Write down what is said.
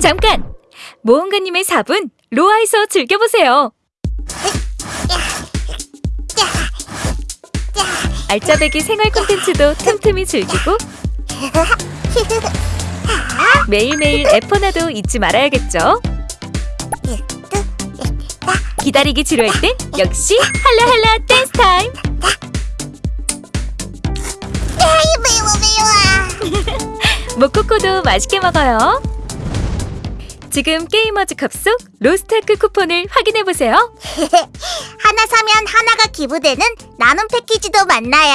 잠깐! 모험가님의 4분 로아에서 즐겨보세요. 알짜배기 생활 콘텐츠도 틈틈이 즐기고 매일매일 에포나도 잊지 말아야겠죠. 기다리기 지루할 땐 역시 할라할라 댄스 타임. 모코코도 맛있게 먹어요. 지금 게이머즈 컵 속 로스트아크 쿠폰을 확인해 보세요. 하나 사면 하나가 기부되는 나눔 패키지도 만나요.